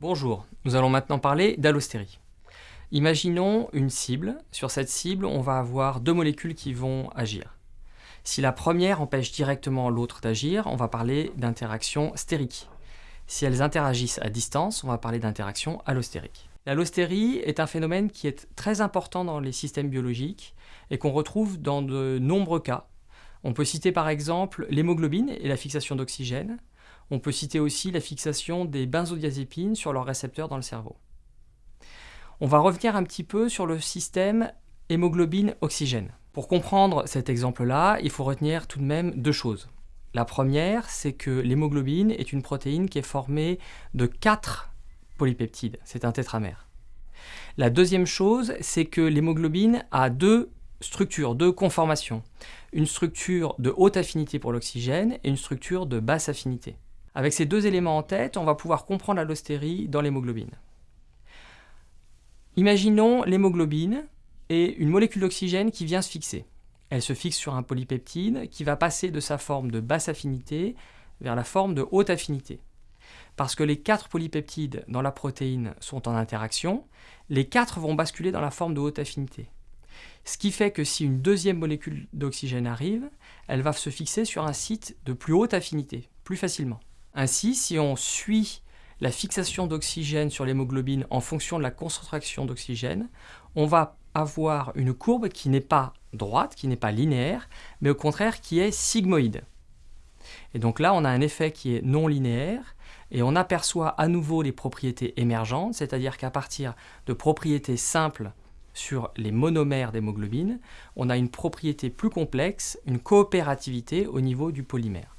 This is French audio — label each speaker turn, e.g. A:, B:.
A: Bonjour, nous allons maintenant parler d'allostérie. Imaginons une cible. Sur cette cible, on va avoir deux molécules qui vont agir. Si la première empêche directement l'autre d'agir, on va parler d'interaction stérique. Si elles interagissent à distance, on va parler d'interaction allostérique. L'allostérie est un phénomène qui est très important dans les systèmes biologiques et qu'on retrouve dans de nombreux cas. On peut citer par exemple l'hémoglobine et la fixation d'oxygène, on peut citer aussi la fixation des benzodiazépines sur leurs récepteurs dans le cerveau. On va revenir un petit peu sur le système hémoglobine-oxygène. Pour comprendre cet exemple-là, il faut retenir tout de même deux choses. La première, c'est que l'hémoglobine est une protéine qui est formée de quatre polypeptides. C'est un tétramère. La deuxième chose, c'est que l'hémoglobine a deux structures, deux conformations. Une structure de haute affinité pour l'oxygène et une structure de basse affinité. Avec ces deux éléments en tête, on va pouvoir comprendre l'allostérie dans l'hémoglobine. Imaginons l'hémoglobine et une molécule d'oxygène qui vient se fixer. Elle se fixe sur un polypeptide qui va passer de sa forme de basse affinité vers la forme de haute affinité. Parce que les quatre polypeptides dans la protéine sont en interaction, les quatre vont basculer dans la forme de haute affinité. Ce qui fait que si une deuxième molécule d'oxygène arrive, elle va se fixer sur un site de plus haute affinité, plus facilement. Ainsi, si on suit la fixation d'oxygène sur l'hémoglobine en fonction de la concentration d'oxygène, on va avoir une courbe qui n'est pas droite, qui n'est pas linéaire, mais au contraire qui est sigmoïde. Et donc là, on a un effet qui est non linéaire, et on aperçoit à nouveau les propriétés émergentes, c'est-à-dire qu'à partir de propriétés simples sur les monomères d'hémoglobine, on a une propriété plus complexe, une coopérativité au niveau du polymère.